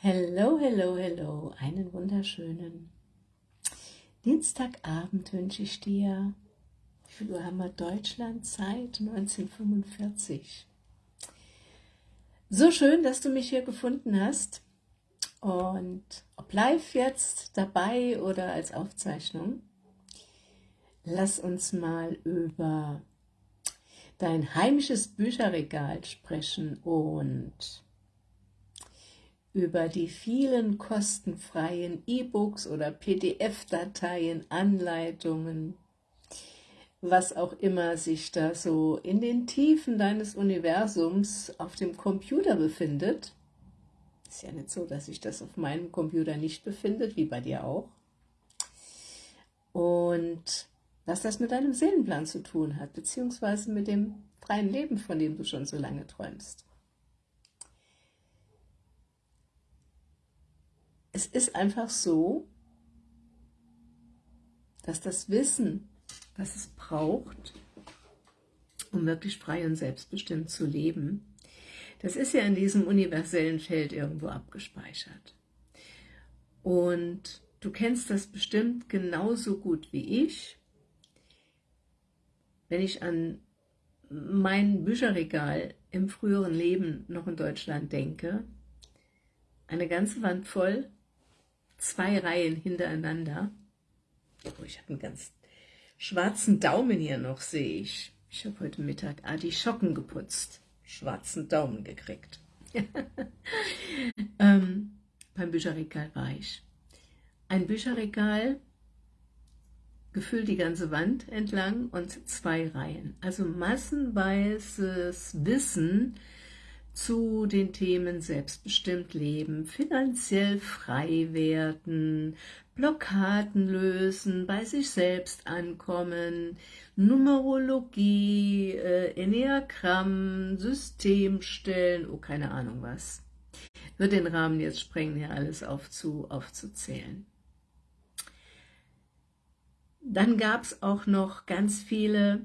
Hello, hello, hello, einen wunderschönen Dienstagabend wünsche ich dir. Wie viel Uhr haben wir Deutschland? Zeit 1945. So schön, dass du mich hier gefunden hast und ob live jetzt dabei oder als Aufzeichnung, lass uns mal über dein heimisches Bücherregal sprechen und über die vielen kostenfreien E-Books oder PDF-Dateien, Anleitungen, was auch immer sich da so in den Tiefen deines Universums auf dem Computer befindet. Ist ja nicht so, dass sich das auf meinem Computer nicht befindet, wie bei dir auch. Und was das mit deinem Seelenplan zu tun hat, beziehungsweise mit dem freien Leben, von dem du schon so lange träumst. Es ist einfach so, dass das Wissen, was es braucht, um wirklich frei und selbstbestimmt zu leben, das ist ja in diesem universellen Feld irgendwo abgespeichert. Und du kennst das bestimmt genauso gut wie ich. Wenn ich an mein Bücherregal im früheren Leben noch in Deutschland denke, eine ganze Wand voll zwei Reihen hintereinander. Oh, ich habe einen ganz schwarzen Daumen hier noch, sehe ich. Ich habe heute Mittag Artischocken geputzt. Schwarzen Daumen gekriegt. ähm, beim Bücherregal war ich. Ein Bücherregal, gefüllt die ganze Wand entlang und zwei Reihen. Also massenweises Wissen, zu den Themen selbstbestimmt leben, finanziell frei werden, Blockaden lösen, bei sich selbst ankommen, Numerologie, äh, Enneagramm, System stellen, oh keine Ahnung was. Wird den Rahmen jetzt sprengen, hier alles aufzu, aufzuzählen. Dann gab es auch noch ganz viele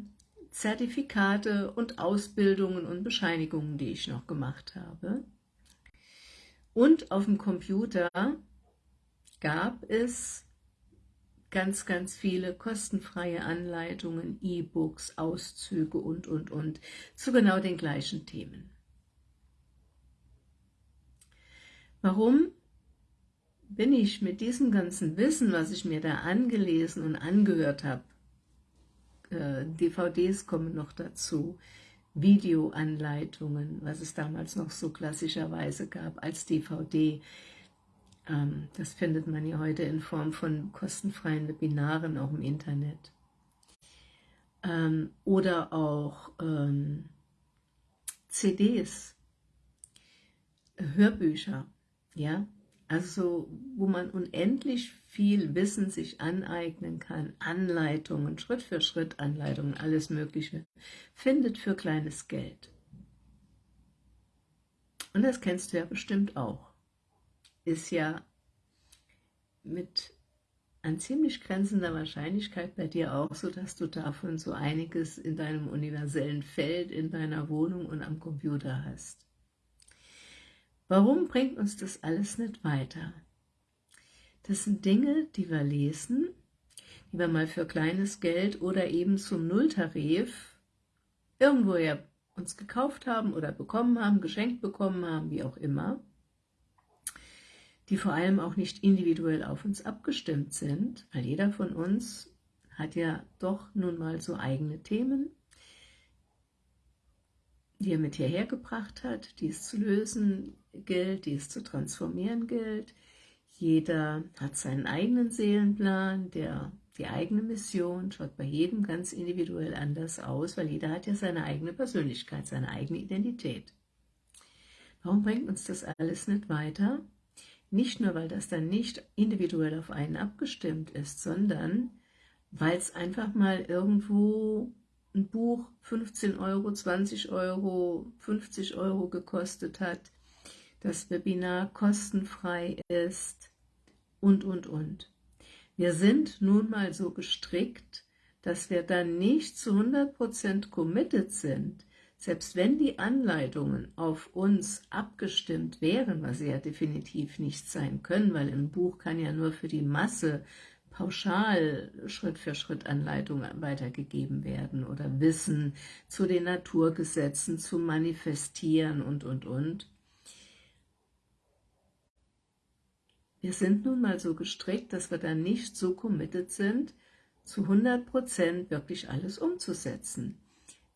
Zertifikate und Ausbildungen und Bescheinigungen, die ich noch gemacht habe. Und auf dem Computer gab es ganz, ganz viele kostenfreie Anleitungen, E-Books, Auszüge und, und, und, zu genau den gleichen Themen. Warum bin ich mit diesem ganzen Wissen, was ich mir da angelesen und angehört habe, äh, DVDs kommen noch dazu, Videoanleitungen, was es damals noch so klassischerweise gab als DVD. Ähm, das findet man ja heute in Form von kostenfreien Webinaren auch im Internet. Ähm, oder auch ähm, CDs, Hörbücher, ja, also wo man unendlich viel Wissen sich aneignen kann, Anleitungen, Schritt für Schritt Anleitungen, alles Mögliche, findet für kleines Geld. Und das kennst du ja bestimmt auch. Ist ja mit an ziemlich grenzender Wahrscheinlichkeit bei dir auch so, dass du davon so einiges in deinem universellen Feld, in deiner Wohnung und am Computer hast. Warum bringt uns das alles nicht weiter? Das sind Dinge, die wir lesen, die wir mal für kleines Geld oder eben zum Nulltarif irgendwo ja uns gekauft haben oder bekommen haben, geschenkt bekommen haben, wie auch immer, die vor allem auch nicht individuell auf uns abgestimmt sind, weil jeder von uns hat ja doch nun mal so eigene Themen, die er mit hierher gebracht hat, die es zu lösen gilt, die es zu transformieren gilt. Jeder hat seinen eigenen Seelenplan, der die eigene Mission schaut bei jedem ganz individuell anders aus, weil jeder hat ja seine eigene Persönlichkeit, seine eigene Identität. Warum bringt uns das alles nicht weiter? Nicht nur, weil das dann nicht individuell auf einen abgestimmt ist, sondern weil es einfach mal irgendwo ein Buch 15 Euro, 20 Euro, 50 Euro gekostet hat, das Webinar kostenfrei ist und, und, und. Wir sind nun mal so gestrickt, dass wir dann nicht zu 100% committed sind, selbst wenn die Anleitungen auf uns abgestimmt wären, was sie ja definitiv nicht sein können, weil ein Buch kann ja nur für die Masse pauschal Schritt für Schritt Anleitungen weitergegeben werden oder Wissen zu den Naturgesetzen, zu manifestieren und, und, und. Wir sind nun mal so gestrickt, dass wir dann nicht so committed sind, zu 100% wirklich alles umzusetzen.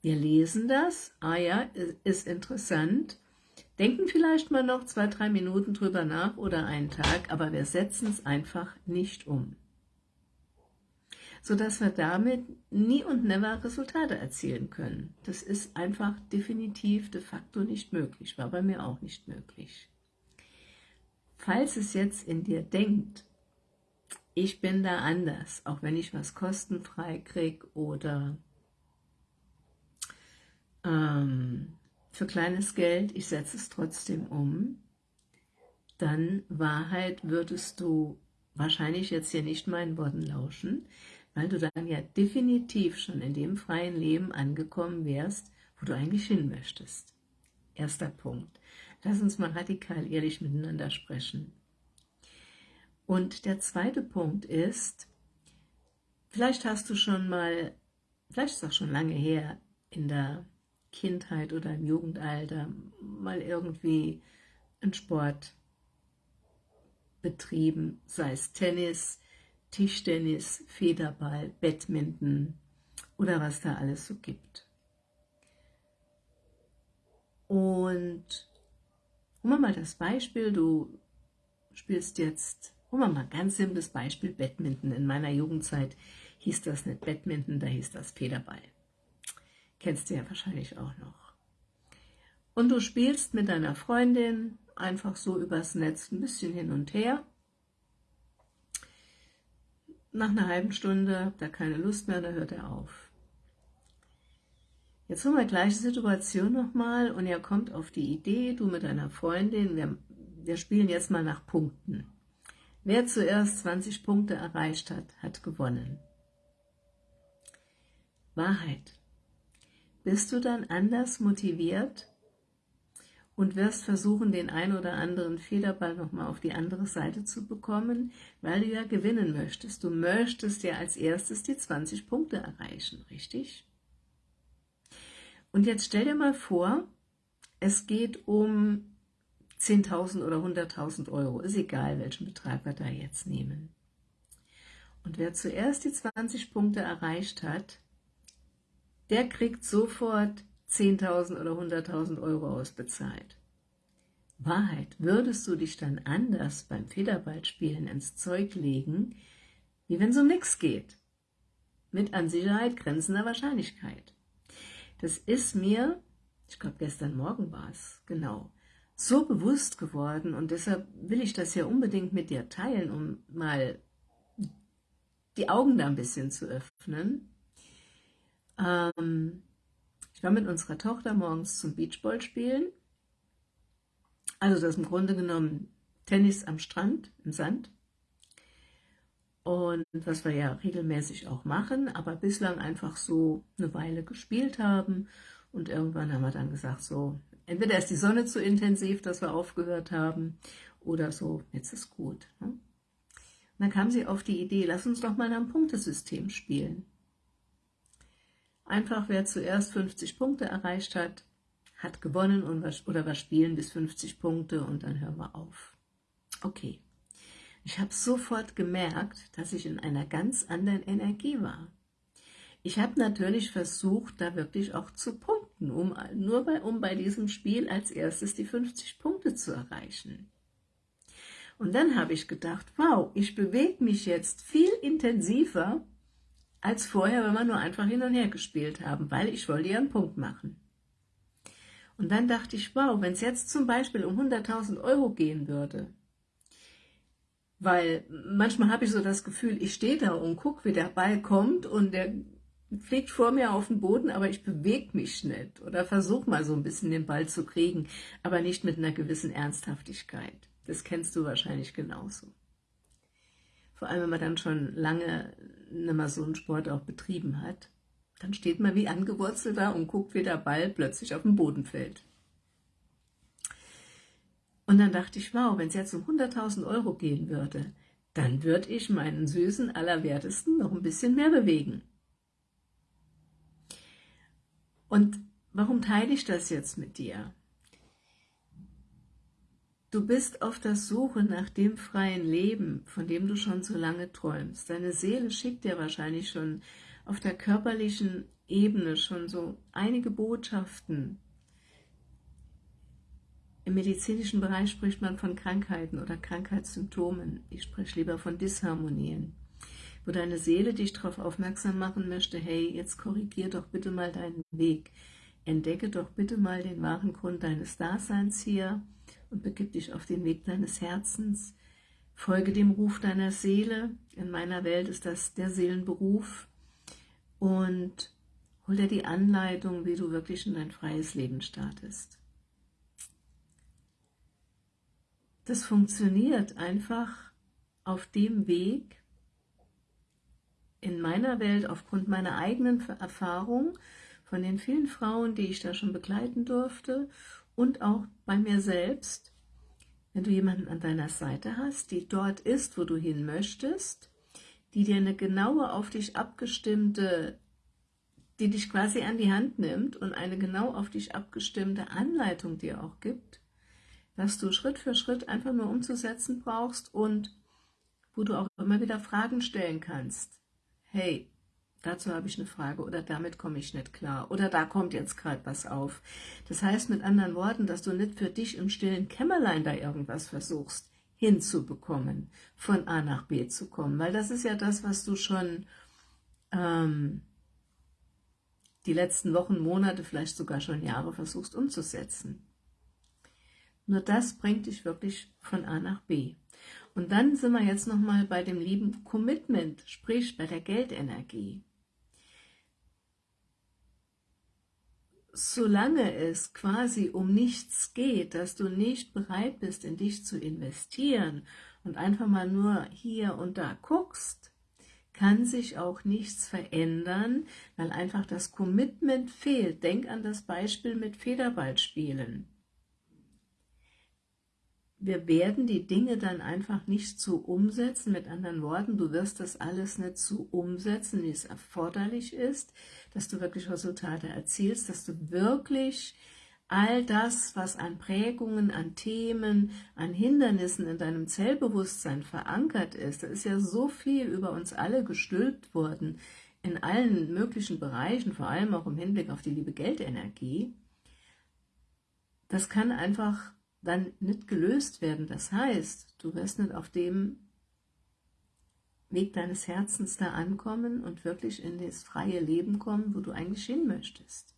Wir lesen das, ah ja, ist interessant, denken vielleicht mal noch zwei, drei Minuten drüber nach oder einen Tag, aber wir setzen es einfach nicht um. Sodass wir damit nie und never Resultate erzielen können. Das ist einfach definitiv de facto nicht möglich, war bei mir auch nicht möglich. Falls es jetzt in dir denkt, ich bin da anders, auch wenn ich was kostenfrei kriege oder ähm, für kleines Geld, ich setze es trotzdem um, dann Wahrheit würdest du wahrscheinlich jetzt hier nicht meinen Worten lauschen, weil du dann ja definitiv schon in dem freien Leben angekommen wärst, wo du eigentlich hin möchtest. Erster Punkt. Lass uns mal radikal ehrlich miteinander sprechen. Und der zweite Punkt ist, vielleicht hast du schon mal, vielleicht ist auch schon lange her, in der Kindheit oder im Jugendalter mal irgendwie einen Sport betrieben, sei es Tennis, Tischtennis, Federball, Badminton oder was da alles so gibt. Und nehmen wir mal das Beispiel, du spielst jetzt, nehmen wir mal ganz simples Beispiel, Badminton. In meiner Jugendzeit hieß das nicht Badminton, da hieß das Federball. Kennst du ja wahrscheinlich auch noch. Und du spielst mit deiner Freundin einfach so übers Netz ein bisschen hin und her. Nach einer halben Stunde habt ihr keine Lust mehr, da hört er auf. Jetzt haben wir gleiche Situation nochmal und ihr kommt auf die Idee, du mit deiner Freundin, wir, wir spielen jetzt mal nach Punkten. Wer zuerst 20 Punkte erreicht hat, hat gewonnen. Wahrheit bist du dann anders motiviert und wirst versuchen, den ein oder anderen Federball nochmal auf die andere Seite zu bekommen, weil du ja gewinnen möchtest. Du möchtest ja als erstes die 20 Punkte erreichen, richtig? Und jetzt stell dir mal vor, es geht um 10.000 oder 100.000 Euro, ist egal, welchen Betrag wir da jetzt nehmen. Und wer zuerst die 20 Punkte erreicht hat, der kriegt sofort 10.000 oder 100.000 Euro ausbezahlt. Wahrheit, würdest du dich dann anders beim Federballspielen ins Zeug legen, wie wenn es um nichts geht? Mit an Sicherheit grenzender Wahrscheinlichkeit. Das ist mir, ich glaube gestern Morgen war es, genau, so bewusst geworden und deshalb will ich das ja unbedingt mit dir teilen, um mal die Augen da ein bisschen zu öffnen ähm, ich war mit unserer Tochter morgens zum Beachball spielen. Also das ist im Grunde genommen Tennis am Strand, im Sand. Und was wir ja regelmäßig auch machen, aber bislang einfach so eine Weile gespielt haben. Und irgendwann haben wir dann gesagt, so, entweder ist die Sonne zu intensiv, dass wir aufgehört haben, oder so, jetzt ist gut. Ne? Und dann kam sie auf die Idee, lass uns doch mal ein Punktesystem spielen. Einfach wer zuerst 50 Punkte erreicht hat, hat gewonnen und was, oder wir spielen bis 50 Punkte und dann hören wir auf. Okay. Ich habe sofort gemerkt, dass ich in einer ganz anderen Energie war. Ich habe natürlich versucht, da wirklich auch zu punkten, um, nur bei, um bei diesem Spiel als erstes die 50 Punkte zu erreichen. Und dann habe ich gedacht, wow, ich bewege mich jetzt viel intensiver als vorher, wenn wir nur einfach hin und her gespielt haben, weil ich wollte ja einen Punkt machen. Und dann dachte ich, wow, wenn es jetzt zum Beispiel um 100.000 Euro gehen würde, weil manchmal habe ich so das Gefühl, ich stehe da und gucke, wie der Ball kommt und der fliegt vor mir auf den Boden, aber ich bewege mich nicht oder versuche mal so ein bisschen den Ball zu kriegen, aber nicht mit einer gewissen Ernsthaftigkeit. Das kennst du wahrscheinlich genauso. Vor allem, wenn man dann schon lange nicht mehr so einen Sport auch betrieben hat. Dann steht man wie angewurzelt da und guckt, wie der Ball plötzlich auf den Boden fällt. Und dann dachte ich, wow, wenn es jetzt um 100.000 Euro gehen würde, dann würde ich meinen süßen Allerwertesten noch ein bisschen mehr bewegen. Und warum teile ich das jetzt mit dir? Du bist auf der Suche nach dem freien Leben, von dem du schon so lange träumst. Deine Seele schickt dir wahrscheinlich schon auf der körperlichen Ebene schon so einige Botschaften. Im medizinischen Bereich spricht man von Krankheiten oder Krankheitssymptomen. Ich spreche lieber von Disharmonien, wo deine Seele dich darauf aufmerksam machen möchte, hey, jetzt korrigier doch bitte mal deinen Weg. Entdecke doch bitte mal den wahren Grund deines Daseins hier und begib dich auf den Weg deines Herzens. Folge dem Ruf deiner Seele. In meiner Welt ist das der Seelenberuf und hol dir die Anleitung, wie du wirklich in dein freies Leben startest. Das funktioniert einfach auf dem Weg, in meiner Welt aufgrund meiner eigenen Erfahrung, von den vielen Frauen, die ich da schon begleiten durfte und auch bei mir selbst, wenn du jemanden an deiner Seite hast, die dort ist, wo du hin möchtest, die dir eine genaue auf dich abgestimmte, die dich quasi an die Hand nimmt und eine genau auf dich abgestimmte Anleitung dir auch gibt, dass du Schritt für Schritt einfach nur umzusetzen brauchst und wo du auch immer wieder Fragen stellen kannst. Hey, dazu habe ich eine Frage oder damit komme ich nicht klar oder da kommt jetzt gerade was auf. Das heißt mit anderen Worten, dass du nicht für dich im stillen Kämmerlein da irgendwas versuchst, hinzubekommen, von A nach B zu kommen, weil das ist ja das, was du schon ähm, die letzten Wochen, Monate, vielleicht sogar schon Jahre versuchst umzusetzen. Nur das bringt dich wirklich von A nach B. Und dann sind wir jetzt nochmal bei dem lieben Commitment, sprich bei der Geldenergie. solange es quasi um nichts geht, dass du nicht bereit bist, in dich zu investieren und einfach mal nur hier und da guckst, kann sich auch nichts verändern, weil einfach das Commitment fehlt. Denk an das Beispiel mit Federballspielen wir werden die Dinge dann einfach nicht so umsetzen, mit anderen Worten, du wirst das alles nicht so umsetzen, wie es erforderlich ist, dass du wirklich Resultate erzielst, dass du wirklich all das, was an Prägungen, an Themen, an Hindernissen in deinem Zellbewusstsein verankert ist, da ist ja so viel über uns alle gestülpt worden, in allen möglichen Bereichen, vor allem auch im Hinblick auf die liebe Geldenergie, das kann einfach dann nicht gelöst werden. Das heißt, du wirst nicht auf dem Weg deines Herzens da ankommen und wirklich in das freie Leben kommen, wo du eigentlich hin möchtest.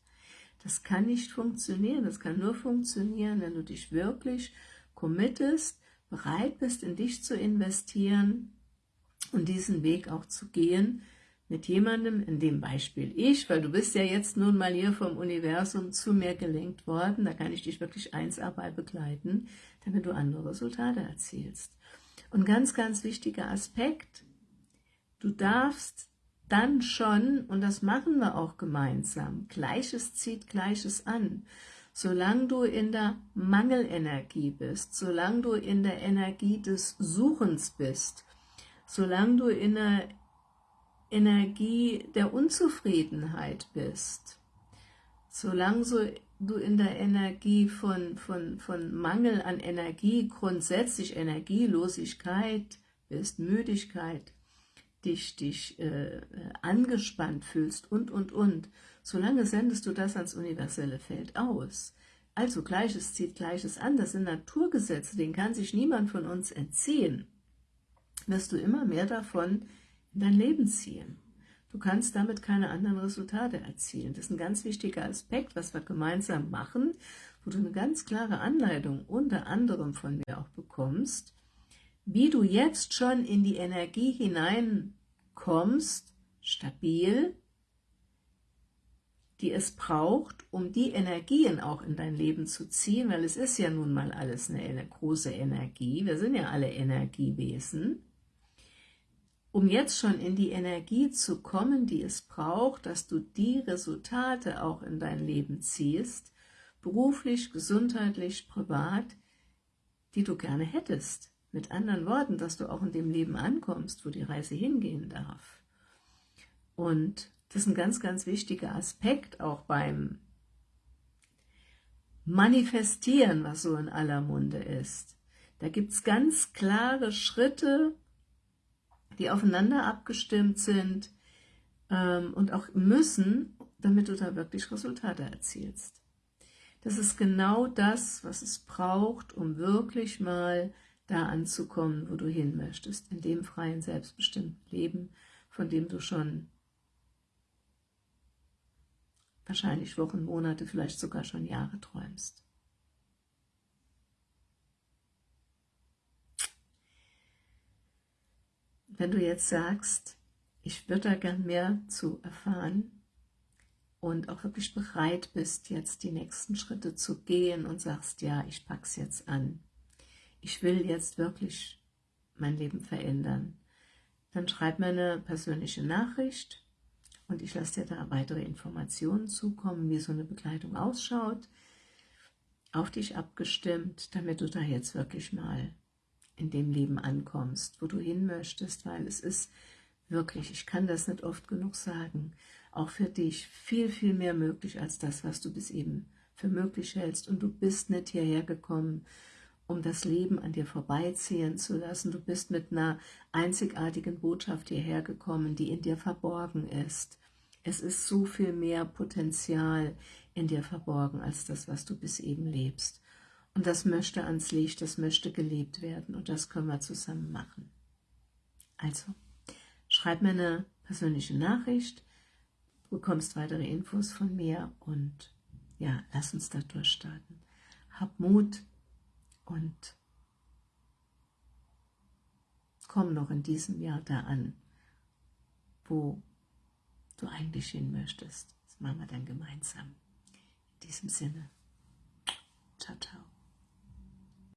Das kann nicht funktionieren, das kann nur funktionieren, wenn du dich wirklich committest, bereit bist, in dich zu investieren und diesen Weg auch zu gehen, mit jemandem, in dem Beispiel ich, weil du bist ja jetzt nun mal hier vom Universum zu mir gelenkt worden, da kann ich dich wirklich eins bei begleiten, damit du andere Resultate erzielst. Und ganz, ganz wichtiger Aspekt, du darfst dann schon, und das machen wir auch gemeinsam, Gleiches zieht Gleiches an. Solange du in der Mangelenergie bist, solange du in der Energie des Suchens bist, solange du in der Energie der Unzufriedenheit bist, solange so du in der Energie von, von, von Mangel an Energie, grundsätzlich Energielosigkeit bist, Müdigkeit, dich, dich äh, angespannt fühlst und, und, und, solange sendest du das ans universelle Feld aus. Also Gleiches zieht Gleiches an, das sind Naturgesetze, denen kann sich niemand von uns entziehen. Wirst du immer mehr davon in dein Leben ziehen. Du kannst damit keine anderen Resultate erzielen. Das ist ein ganz wichtiger Aspekt, was wir gemeinsam machen, wo du eine ganz klare Anleitung unter anderem von mir auch bekommst, wie du jetzt schon in die Energie hineinkommst, stabil, die es braucht, um die Energien auch in dein Leben zu ziehen, weil es ist ja nun mal alles eine große Energie, wir sind ja alle Energiewesen, um jetzt schon in die Energie zu kommen, die es braucht, dass du die Resultate auch in dein Leben ziehst, beruflich, gesundheitlich, privat, die du gerne hättest. Mit anderen Worten, dass du auch in dem Leben ankommst, wo die Reise hingehen darf. Und das ist ein ganz, ganz wichtiger Aspekt auch beim Manifestieren, was so in aller Munde ist. Da gibt es ganz klare Schritte, die aufeinander abgestimmt sind ähm, und auch müssen, damit du da wirklich Resultate erzielst. Das ist genau das, was es braucht, um wirklich mal da anzukommen, wo du hin möchtest, in dem freien, selbstbestimmten Leben, von dem du schon wahrscheinlich Wochen, Monate, vielleicht sogar schon Jahre träumst. Wenn du jetzt sagst, ich würde da gern mehr zu erfahren und auch wirklich bereit bist, jetzt die nächsten Schritte zu gehen und sagst, ja, ich pack's jetzt an, ich will jetzt wirklich mein Leben verändern, dann schreib mir eine persönliche Nachricht und ich lasse dir da weitere Informationen zukommen, wie so eine Begleitung ausschaut, auf dich abgestimmt, damit du da jetzt wirklich mal in dem Leben ankommst, wo du hin möchtest, weil es ist wirklich, ich kann das nicht oft genug sagen, auch für dich viel, viel mehr möglich als das, was du bis eben für möglich hältst. Und du bist nicht hierher gekommen, um das Leben an dir vorbeiziehen zu lassen. Du bist mit einer einzigartigen Botschaft hierher gekommen, die in dir verborgen ist. Es ist so viel mehr Potenzial in dir verborgen, als das, was du bis eben lebst. Und das möchte ans Licht, das möchte gelebt werden und das können wir zusammen machen. Also, schreib mir eine persönliche Nachricht, du bekommst weitere Infos von mir und ja, lass uns da durchstarten. Hab Mut und komm noch in diesem Jahr da an, wo du eigentlich hin möchtest. Das machen wir dann gemeinsam. In diesem Sinne, ciao, ciao.